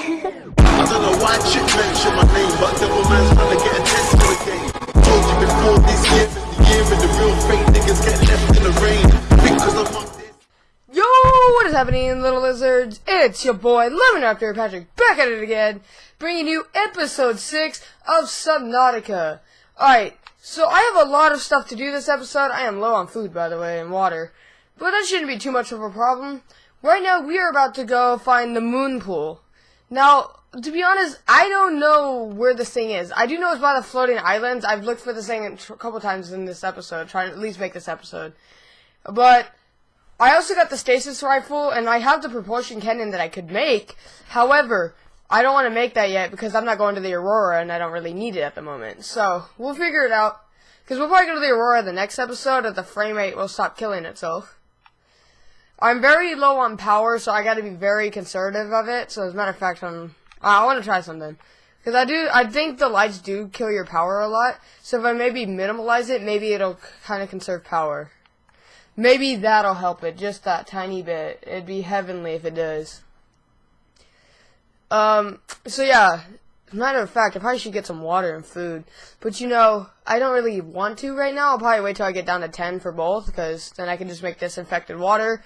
I don't know why chick my name, but devil man's trying to get attention again. Told you before this year the year the real fake niggas get left in the rain. Because I'm. Yo, what is happening, little lizards? It's your boy, Lemon Raptor Patrick, back at it again, bringing you episode 6 of Subnautica. Alright, so I have a lot of stuff to do this episode. I am low on food, by the way, and water. But that shouldn't be too much of a problem. Right now, we are about to go find the moon pool. Now, to be honest, I don't know where this thing is. I do know it's by the floating islands. I've looked for this thing a couple times in this episode, trying to at least make this episode. But I also got the stasis rifle, and I have the propulsion cannon that I could make. However, I don't want to make that yet because I'm not going to the Aurora, and I don't really need it at the moment. So we'll figure it out. Because we'll probably go to the Aurora the next episode, if the frame rate will stop killing itself. I'm very low on power, so I got to be very conservative of it. So as a matter of fact, I'm, I want to try something. Because I do, I think the lights do kill your power a lot. So if I maybe minimalize it, maybe it'll kind of conserve power. Maybe that'll help it, just that tiny bit. It'd be heavenly if it does. Um, so yeah, As a matter of fact, I probably should get some water and food. But you know, I don't really want to right now. I'll probably wait till I get down to 10 for both, because then I can just make disinfected water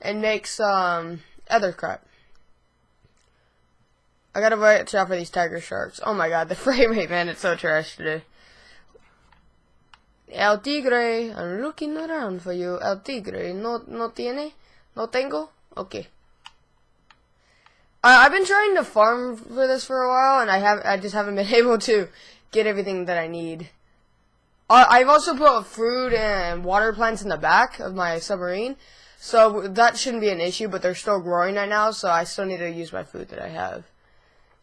and make some other crap. I gotta watch out for these tiger sharks. Oh my god, the frame rate, man, it's so trash today. El tigre, I'm looking around for you. El tigre, no, no tiene? No tengo? Okay. I, I've been trying to farm for this for a while, and I have I just haven't been able to get everything that I need. Uh, I've also put fruit and water plants in the back of my submarine, so that shouldn't be an issue. But they're still growing right now, so I still need to use my food that I have.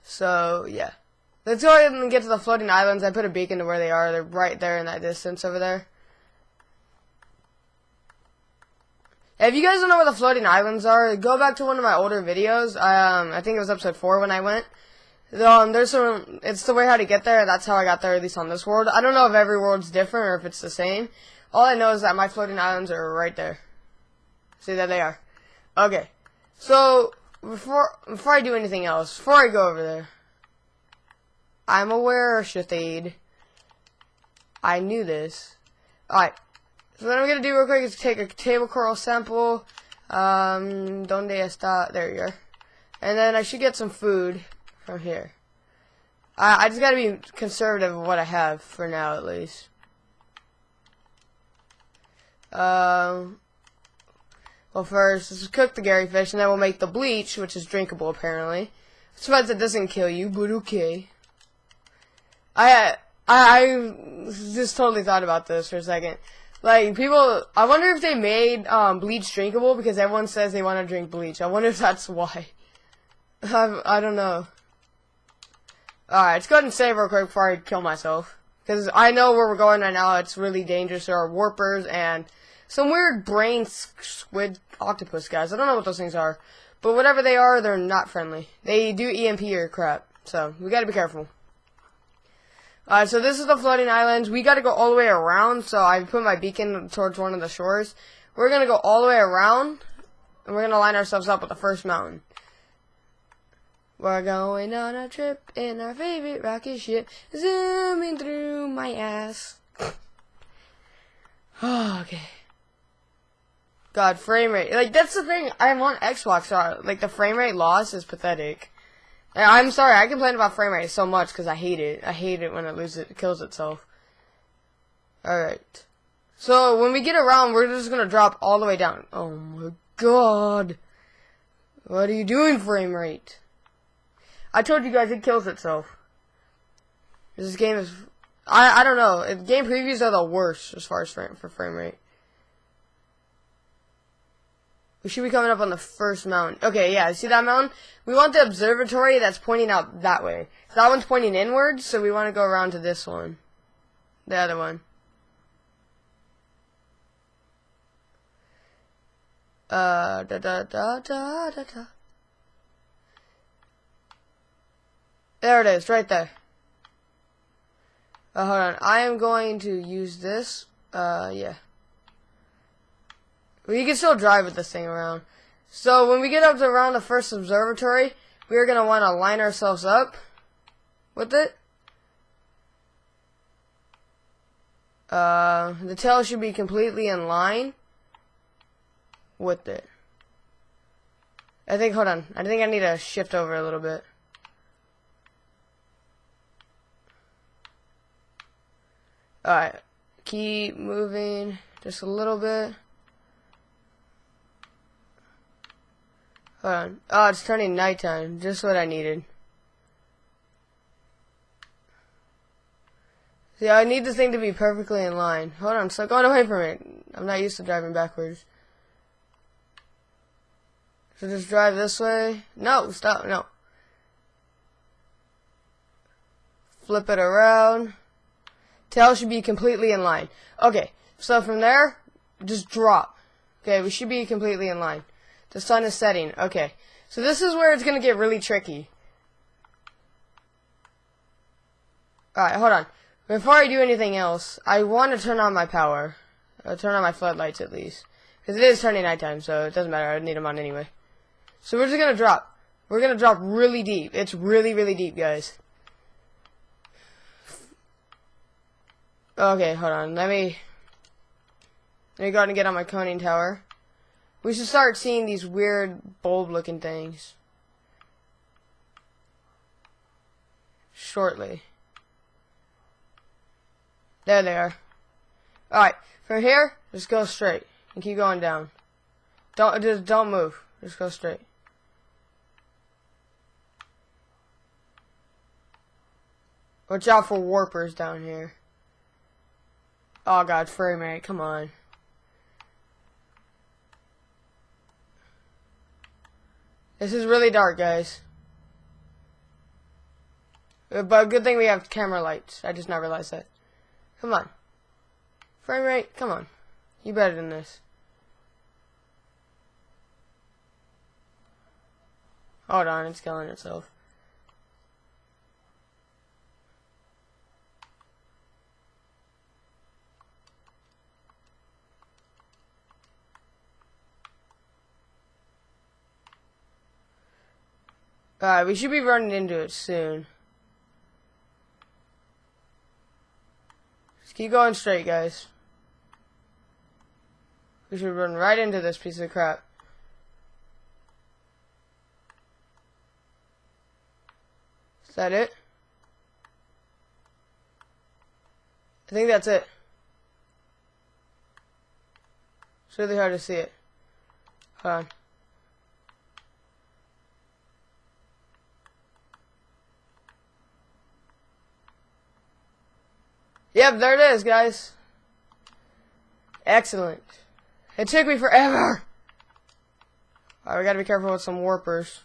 So yeah, let's go ahead and get to the floating islands. I put a beacon to where they are. They're right there in that distance over there. If you guys don't know where the floating islands are, go back to one of my older videos. Um, I think it was episode four when I went. Um, there's some, it's the way how to get there. That's how I got there, at least on this world. I don't know if every world's different or if it's the same. All I know is that my floating islands are right there. See, there they are. Okay. So, before, before I do anything else, before I go over there, I'm aware, Shathade. I knew this. Alright. So what I'm gonna do real quick is take a table coral sample. Um, donde está? There you are. And then I should get some food from here. I, I just gotta be conservative of what I have for now, at least. Um, well, first, let's cook the Garryfish, and then we'll make the bleach, which is drinkable, apparently. Suppose it doesn't kill you, but okay. I, I, I just totally thought about this for a second. Like, people, I wonder if they made, um, bleach drinkable, because everyone says they want to drink bleach. I wonder if that's why. I, I don't know. Alright, let's go ahead and save real quick before I kill myself. Because I know where we're going right now, it's really dangerous. There are warpers and some weird brain squid octopus guys. I don't know what those things are. But whatever they are, they're not friendly. They do EMP your crap. So, we gotta be careful. Uh, so this is the floating islands. We gotta go all the way around, so I put my beacon towards one of the shores. We're gonna go all the way around, and we're gonna line ourselves up with the first mountain. We're going on a trip in our favorite rocket ship, zooming through my ass. okay. God, frame rate. Like, that's the thing. I'm on Xbox, so, like, the frame rate loss is pathetic. I'm sorry, I complain about frame rate so much because I hate it. I hate it when it loses, it kills itself. Alright. So, when we get around, we're just gonna drop all the way down. Oh my god. What are you doing, frame rate? I told you guys it kills itself. This game is... I, I don't know. Game previews are the worst as far as frame, for frame rate. We should be coming up on the first mountain. Okay, yeah, see that mountain? We want the observatory that's pointing out that way. That one's pointing inwards, so we want to go around to this one. The other one. Uh, da da da da da da. There it is, right there. Uh, hold on, I am going to use this. Uh, yeah. We can still drive with this thing around. So when we get up to around the first observatory, we're going to want to line ourselves up with it. Uh, the tail should be completely in line with it. I think, hold on. I think I need to shift over a little bit. Alright. Keep moving just a little bit. Hold on. Oh, it's turning nighttime. Just what I needed. See, I need this thing to be perfectly in line. Hold on, stop going away from it. I'm not used to driving backwards. So just drive this way. No, stop, no. Flip it around. Tail should be completely in line. Okay, so from there, just drop. Okay, we should be completely in line. The sun is setting. Okay, so this is where it's going to get really tricky. Alright, hold on. Before I do anything else, I want to turn on my power. Uh, turn on my floodlights at least. Because it is turning nighttime, so it doesn't matter. I need them on anyway. So we're just going to drop. We're going to drop really deep. It's really, really deep, guys. Okay, hold on. Let me... Let me go ahead and get on my conning tower. We should start seeing these weird bulb-looking things. Shortly. There they are. Alright, from here, just go straight. And keep going down. Don't, just don't move. Just go straight. Watch out for warpers down here. Oh god, frame rate, come on. This is really dark, guys. Uh, but good thing we have camera lights. I just not realized that. Come on. Frame rate, come on. You better than this. Hold on, it's killing itself. Alright, we should be running into it soon. Just keep going straight, guys. We should run right into this piece of crap. Is that it? I think that's it. It's really hard to see it. Hold on. Yep, there it is, guys. Excellent. It took me forever. Alright, we gotta be careful with some warpers.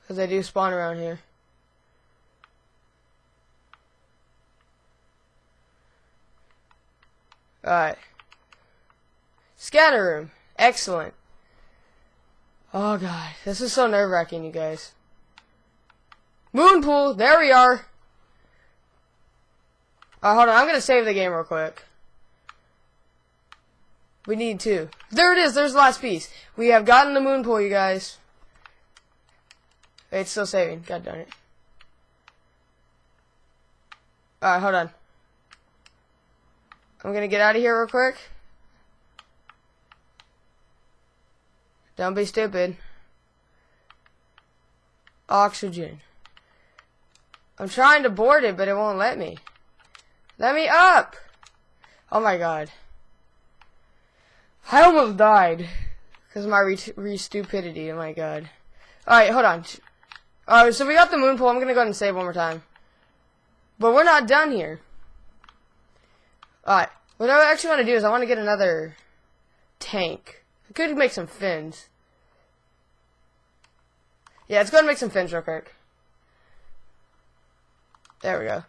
Because they do spawn around here. Alright. Scanner room. Excellent. Oh god, this is so nerve-wracking, you guys. Moon pool. There we are. Uh, hold on. I'm to save the game real quick. We need two. There it is. There's the last piece. We have gotten the moon pool, you guys. It's still saving. God darn it. Alright, hold on. I'm gonna get out of here real quick. Don't be stupid. Oxygen. I'm trying to board it, but it won't let me. Let me up! Oh my god. I almost died. Because of my re, re stupidity. Oh my god. Alright, hold on. Alright, so we got the moon pool. I'm going to go ahead and save one more time. But we're not done here. Alright. What I actually want to do is I want to get another tank. I could make some fins. Yeah, let's go and make some fins real quick. There we go.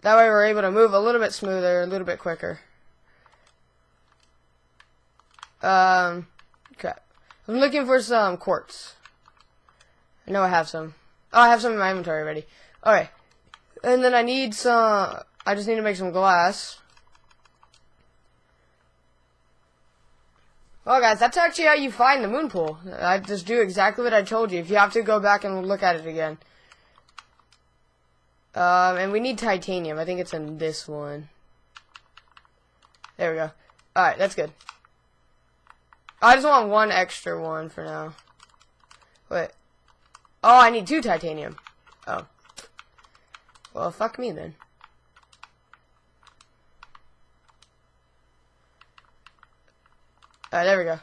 That way we're able to move a little bit smoother, a little bit quicker. Um, crap. I'm looking for some quartz. I know I have some. Oh, I have some in my inventory already. Alright. And then I need some, I just need to make some glass. Well, guys, that's actually how you find the moon pool. I just do exactly what I told you. If you have to go back and look at it again. Um, and we need titanium. I think it's in this one. There we go. Alright, that's good. I just want one extra one for now. Wait. Oh, I need two titanium. Oh. Well, fuck me then. Alright, there we go.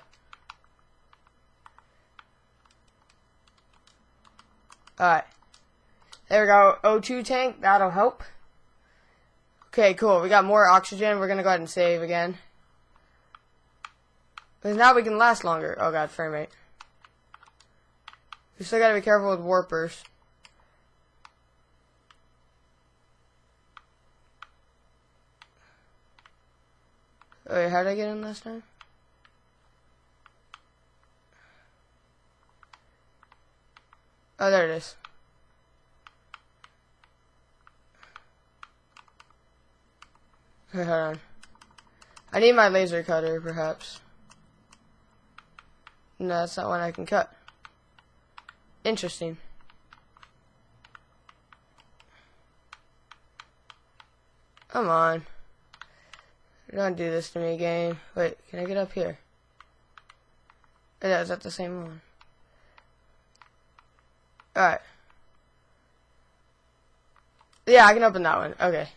Alright. There we go. O2 tank. That'll help. Okay, cool. We got more oxygen. We're gonna go ahead and save again. Because now we can last longer. Oh god, frame rate. We still gotta be careful with warpers. Oh, wait, how did I get in last time? Oh, there it is. Hold on. I need my laser cutter, perhaps. No, that's not one I can cut. Interesting. Come on. Don't do this to me, game. Wait, can I get up here? Oh, yeah, is that the same one? Alright. Yeah, I can open that one. Okay.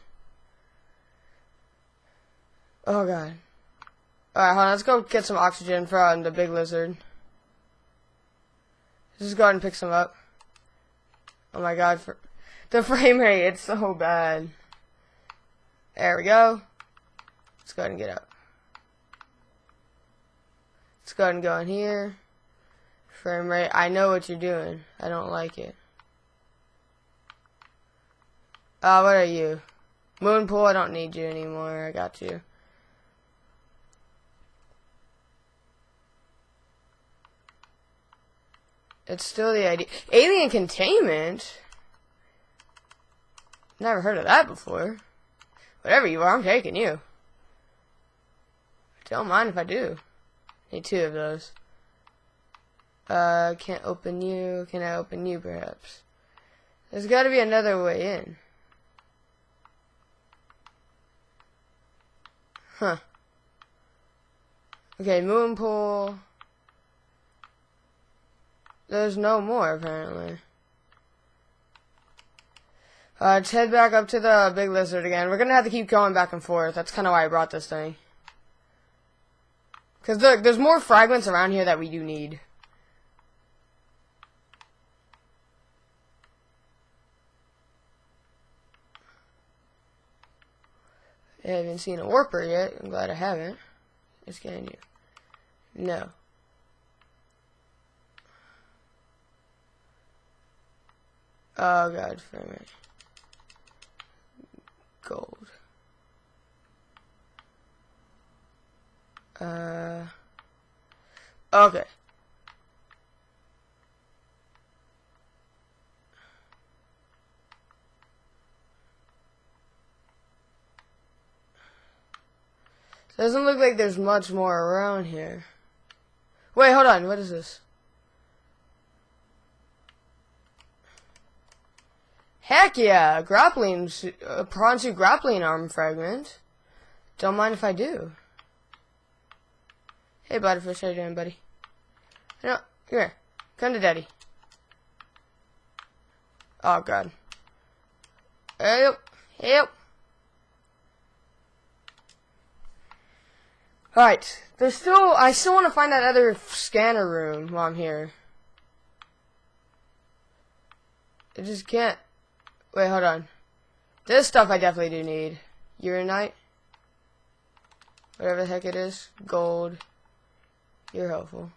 Oh god. Alright, hold on. Let's go get some oxygen from the big lizard. Just go ahead and pick some up. Oh my god. For the frame rate, it's so bad. There we go. Let's go ahead and get up. Let's go ahead and go in here. Frame rate. I know what you're doing. I don't like it. Uh, what are you? Moonpool, I don't need you anymore. I got you. It's still the idea. Alien containment? Never heard of that before. Whatever you are, I'm taking you. Don't mind if I do. Need two of those. Uh, can't open you. Can I open you, perhaps? There's got to be another way in. Huh. Okay, moon pool. There's no more, apparently. Uh, let's head back up to the big lizard again. We're gonna have to keep going back and forth. That's kind of why I brought this thing. Because look, there's more fragments around here that we do need. I haven't seen a warper yet. I'm glad I haven't. It's getting you. No. Oh god, frame rate. Gold. Uh. Okay. Doesn't look like there's much more around here. Wait, hold on. What is this? Heck yeah! Grappling, uh, suit grappling arm fragment. Don't mind if I do. Hey, Butterfish, how you doing, buddy? No, here. Come to daddy. Oh, God. Help! Help! Alright, there's still, I still want to find that other scanner room while I'm here. I just can't. Wait, hold on. This stuff I definitely do need. Uranite. Whatever the heck it is. Gold. You're helpful.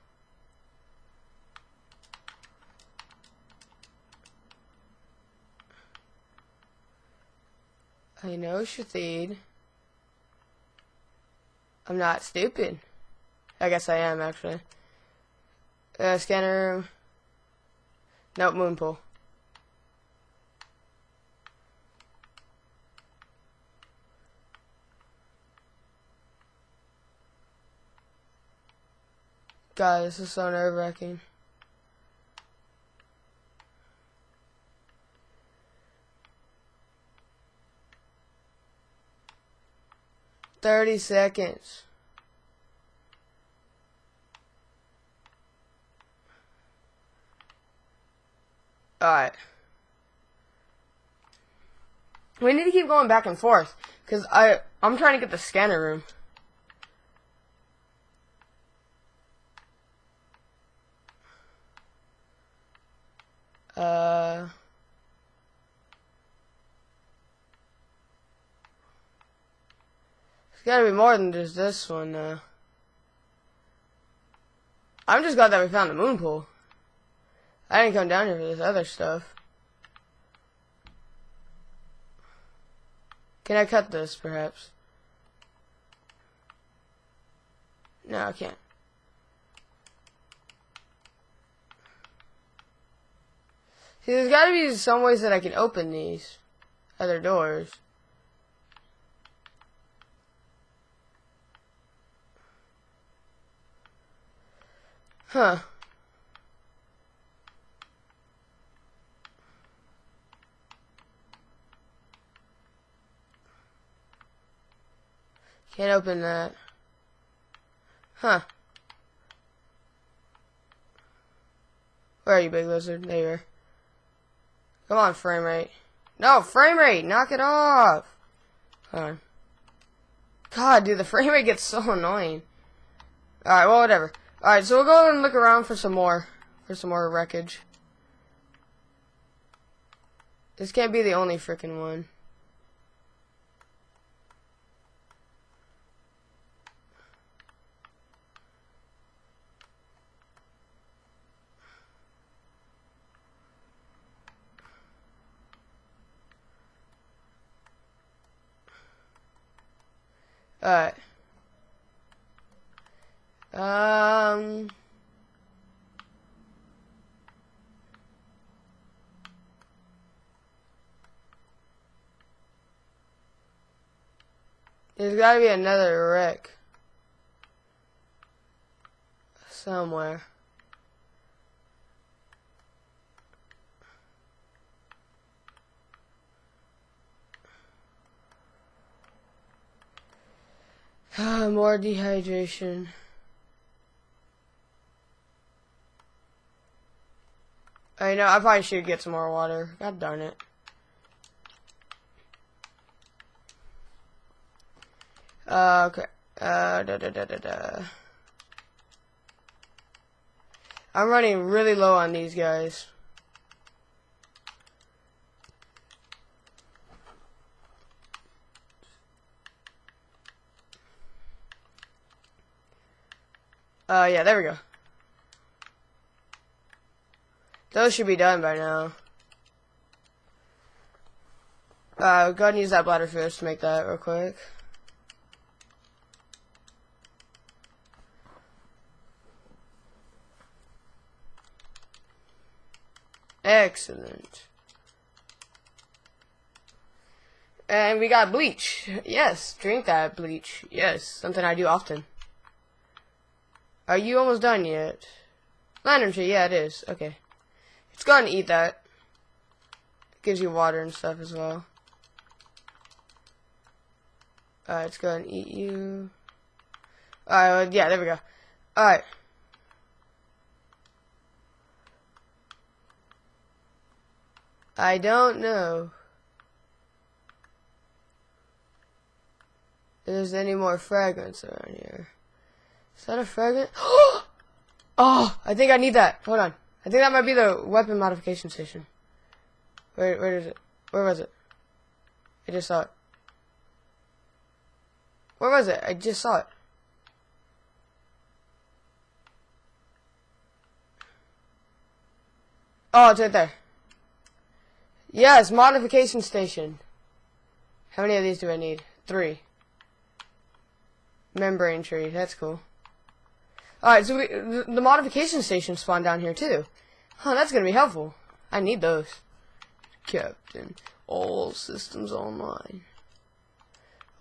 I know Shathid. I'm not stupid. I guess I am, actually. Uh, scanner. Nope, moon God, this is so nerve wracking. Thirty seconds. Alright. We need to keep going back and forth. Because I, I'm trying to get the scanner room. Uh... It's gotta be more than just this one, uh... I'm just glad that we found the moon pool. I didn't come down here for this other stuff. Can I cut this, perhaps? No, I can't. See, there's gotta be some ways that I can open these other doors. Huh. Can't open that. Huh. Where are you, big lizard? There you are. Come on, frame rate. No, frame rate! Knock it off! Hold on. God, dude, the frame rate gets so annoying. Alright, well, whatever. Alright, so we'll go and look around for some more. For some more wreckage. This can't be the only freaking one. Alright. Um. There's gotta be another wreck. Somewhere. More dehydration. I know, I probably should get some more water. God darn it. Uh, okay. Uh, da da da da da. I'm running really low on these guys. Uh, yeah, there we go. Those should be done by now. Uh, go ahead and use that bladder fish to make that real quick. Excellent. And we got bleach. Yes, drink that bleach. Yes, something I do often. Are you almost done yet? Lantern tree, yeah, it is. Okay. It's to eat that. It gives you water and stuff as well. Alright, it's to eat you. Alright, yeah, there we go. Alright. I don't know. If there's any more fragments around here. Is that a fragment? oh, I think I need that. Hold on. I think that might be the weapon modification station. Where, where is it? Where was it? I just saw it. Where was it? I just saw it. Oh, it's right there. Yes, modification station. How many of these do I need? Three. Membrane tree. That's cool. Alright, so we, the, modification station spawned down here too. Huh, that's gonna be helpful. I need those. Captain, all systems online.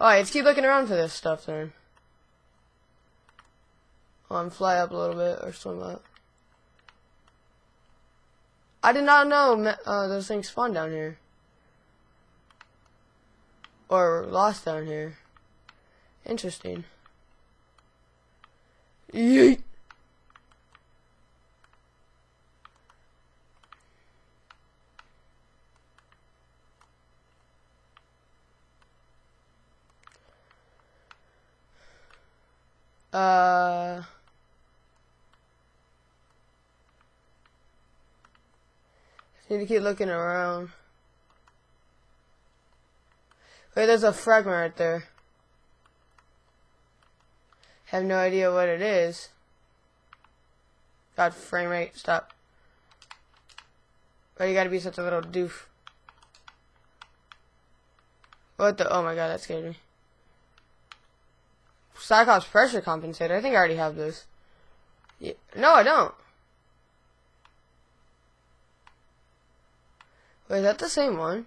Alright, let's keep looking around for this stuff then. On, fly up a little bit or swim up. I did not know uh, those things spawn down here. Or lost down here. Interesting. Yeet. Uh. Need to keep looking around. Wait, there's a fragment right there. Have no idea what it is. God, frame rate, stop. Why you gotta be such a little doof? What the? Oh my god, that scared me. Cyclops pressure compensator. I think I already have this. Yeah. No, I don't. Wait, is that the same one?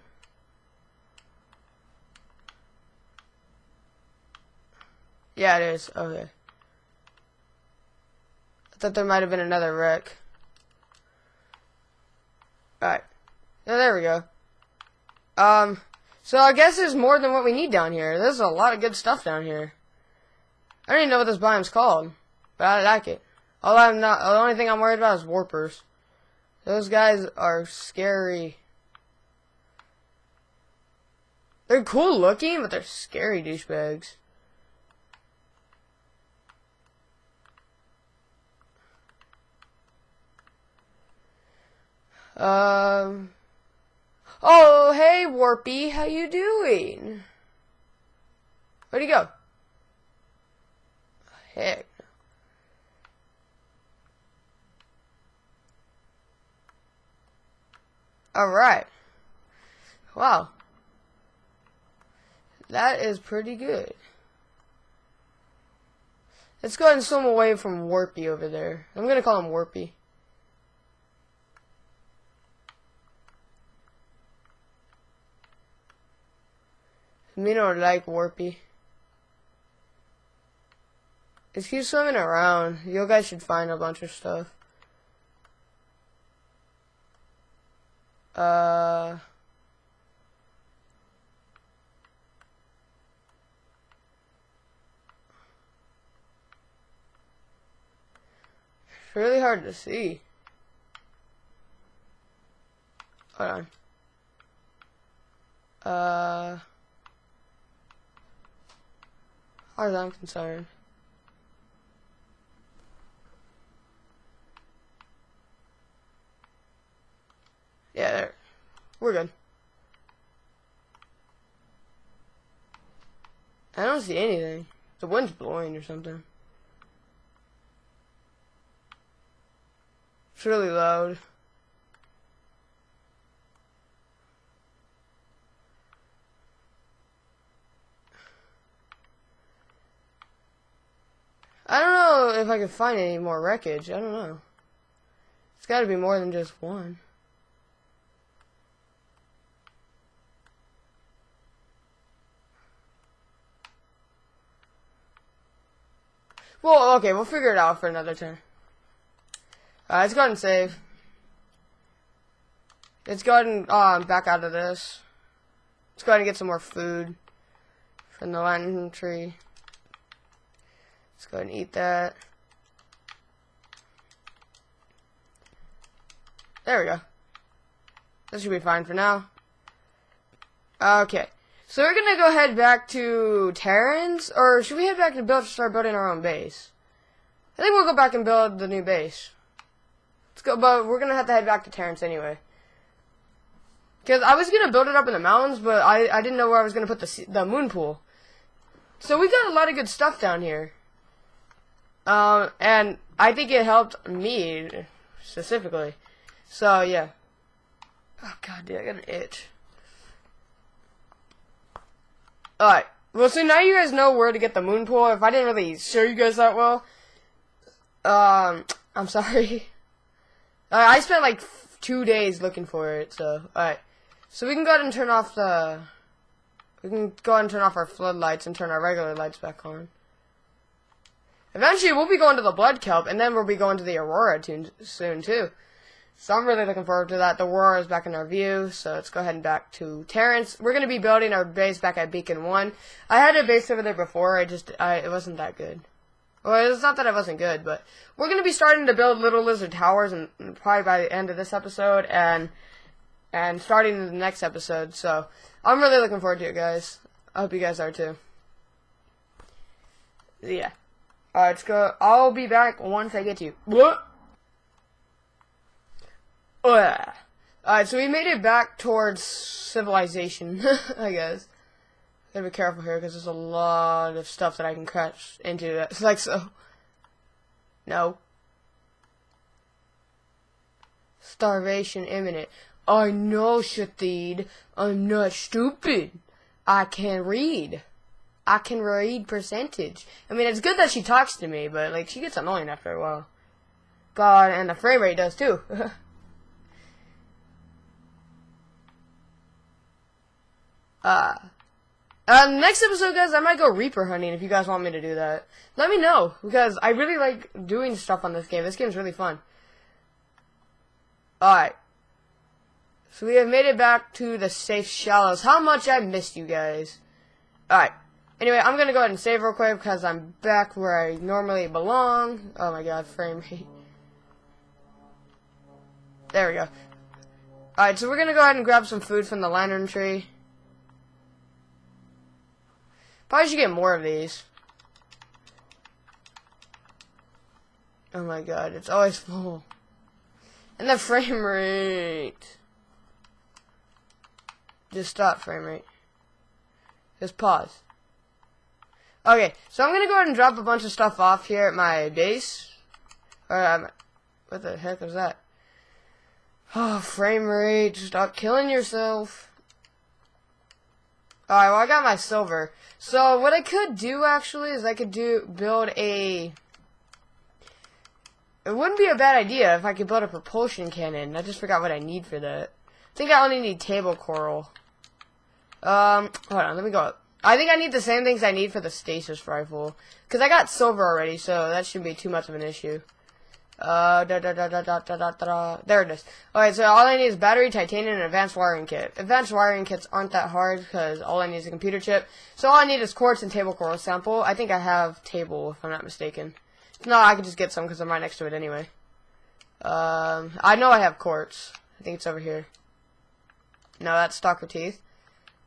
Yeah, it is. Okay. I thought there might have been another wreck. Alright. Yeah, there we go. Um, so I guess there's more than what we need down here. There's a lot of good stuff down here. I don't even know what this biome's called, but I like it. All I'm not, the only thing I'm worried about is warpers. Those guys are scary. They're cool looking, but they're scary douchebags. Um. Oh, hey, Warpy, how you doing? Where'd he go? Heck. Alright. Wow. That is pretty good. Let's go ahead and swim away from Warpy over there. I'm gonna call him Warpy. Me don't like Warpy. Just keep swimming around. You guys should find a bunch of stuff. Uh... It's really hard to see. Hold on. Uh... As far as I'm concerned. Yeah, there. We're good. I don't see anything. The wind's blowing or something. It's really loud. I don't know if I can find any more wreckage. I don't know. It's got to be more than just one. Well, okay, we'll figure it out for another turn. Uh, let's go ahead and save. Let's go ahead and um, back out of this. Let's go ahead and get some more food from the lantern tree. Let's go ahead and eat that. There we go. That should be fine for now. Okay. So we're gonna go head back to Terran's, or should we head back to build to start building our own base? I think we'll go back and build the new base. Let's go, but we're gonna have to head back to Terrence anyway. Cause I was gonna build it up in the mountains, but I I didn't know where I was gonna put the the moon pool. So we got a lot of good stuff down here. Um, and I think it helped me specifically. So yeah. Oh god, dude, I got an itch. Alright. Well, so now you guys know where to get the moon pool. If I didn't really show you guys that well, um, I'm sorry. Uh, I spent like two days looking for it, so, alright. So we can go ahead and turn off the, we can go ahead and turn off our floodlights and turn our regular lights back on. Eventually, we'll be going to the Blood Kelp, and then we'll be going to the Aurora too, soon, too. So I'm really looking forward to that. The Aurora is back in our view, so let's go ahead and back to Terrence. We're going to be building our base back at Beacon 1. I had a base over there before, I just, I, it wasn't that good. Well, it's not that it wasn't good, but we're going to be starting to build Little Lizard Towers, and probably by the end of this episode, and, and starting in the next episode, so I'm really looking forward to it, guys. I hope you guys are too. Yeah. Alright, let's go. I'll be back once I get you. What? Alright, so we made it back towards civilization, I guess. Gotta be careful here because there's a lot of stuff that I can crash into. That's like so. No. Starvation imminent. I know, Shathid. I'm not stupid. I can read. I can read percentage. I mean, it's good that she talks to me, but, like, she gets annoying after a while. God, and the frame rate does, too. uh, uh, next episode, guys, I might go Reaper hunting if you guys want me to do that. Let me know, because I really like doing stuff on this game. This game's really fun. Alright. So we have made it back to the safe shallows. How much I missed you guys. Alright. Anyway, I'm gonna go ahead and save real quick because I'm back where I normally belong. Oh my god, frame rate. There we go. Alright, so we're gonna go ahead and grab some food from the lantern tree. Probably should get more of these. Oh my god, it's always full. And the frame rate. Just stop frame rate. Just pause. Okay, so I'm gonna go ahead and drop a bunch of stuff off here at my base. Or, um, what the heck was that? Oh, frame rate, stop killing yourself. Alright, well I got my silver. So what I could do actually is I could do build a It wouldn't be a bad idea if I could build a propulsion cannon. I just forgot what I need for that. I think I only need table coral. Um, hold on, let me go up. I think I need the same things I need for the stasis rifle. Because I got silver already, so that shouldn't be too much of an issue. Uh, da, da, da, da, da, da, da, da. There it is. Alright, so all I need is battery, titanium, and advanced wiring kit. Advanced wiring kits aren't that hard because all I need is a computer chip. So all I need is quartz and table coral sample. I think I have table, if I'm not mistaken. No, I could just get some because I'm right next to it anyway. Um, I know I have quartz. I think it's over here. No, that's stalker teeth.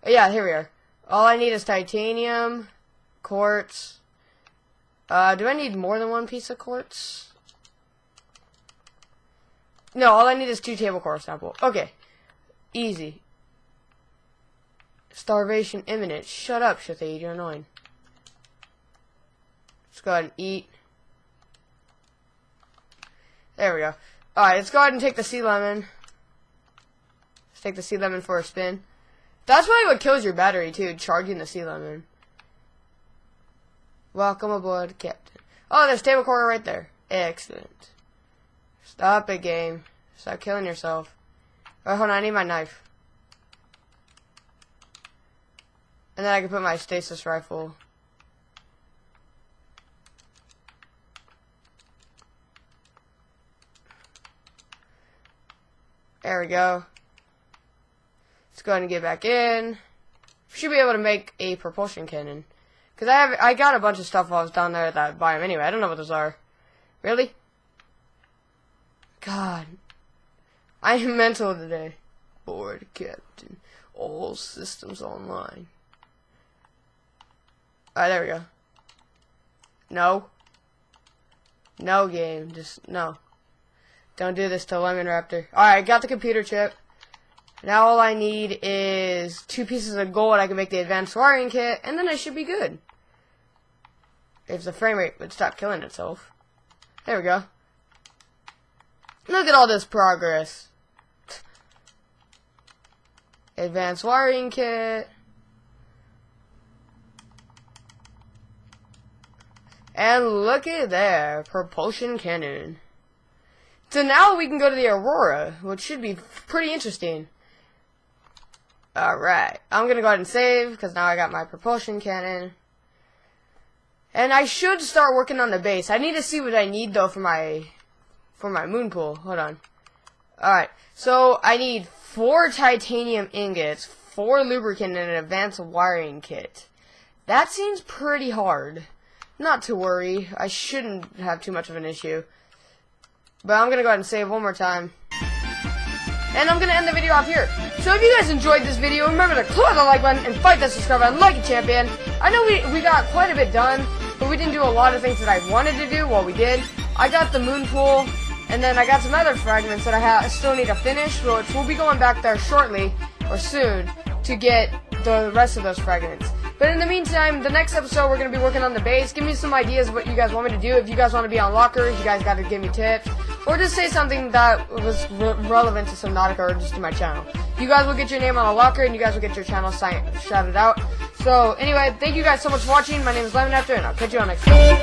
Yeah, here we are. All I need is titanium, quartz. Uh, do I need more than one piece of quartz? No, all I need is two table coral sample. Okay. Easy. Starvation imminent. Shut up, Shathid. You're annoying. Let's go ahead and eat. There we go. Alright, let's go ahead and take the sea lemon. Let's take the sea lemon for a spin. That's probably what kills your battery, too, charging the sea lemon. Welcome aboard, Captain. Oh, there's table coral right there. Excellent. Stop it, game. Stop killing yourself. Oh, hold on, I need my knife. And then I can put my stasis rifle. There we go. Let's go ahead and get back in. Should be able to make a propulsion cannon. Cause I have, I got a bunch of stuff while I was down there at that biome anyway. I don't know what those are. Really? God. I am mental today. Board captain. All systems online. Alright, there we go. No. No game. Just, no. Don't do this to Lemon Raptor. Alright, got the computer chip. Now all I need is two pieces of gold. I can make the advanced wiring kit, and then I should be good. If the frame rate would stop killing itself. There we go. Look at all this progress. Advanced wiring kit. And look at there, propulsion cannon. So now we can go to the Aurora, which should be pretty interesting. Alright, I'm gonna go ahead and save, because now I got my propulsion cannon. And I should start working on the base. I need to see what I need though for my for my moon pool. Hold on. Alright, so I need four titanium ingots, four lubricant, and an advanced wiring kit. That seems pretty hard. Not to worry. I shouldn't have too much of an issue. But I'm gonna go ahead and save one more time. And I'm gonna end the video off here. So if you guys enjoyed this video, remember to click the like button and fight that subscribe button like a champion. I know we, we got quite a bit done, but we didn't do a lot of things that I wanted to do. Well, we did. I got the moon pool, and then I got some other fragments that I, I still need to finish, which we'll be going back there shortly, or soon, to get the rest of those fragments. But in the meantime, the next episode we're going to be working on the base. Give me some ideas of what you guys want me to do. If you guys want to be on lockers, you guys got to give me tips. Or just say something that was re relevant to Subnautica or just to my channel. You guys will get your name on a locker and you guys will get your channel shouted out. So anyway, thank you guys so much for watching. My name is Lemon After and I'll catch you on next time.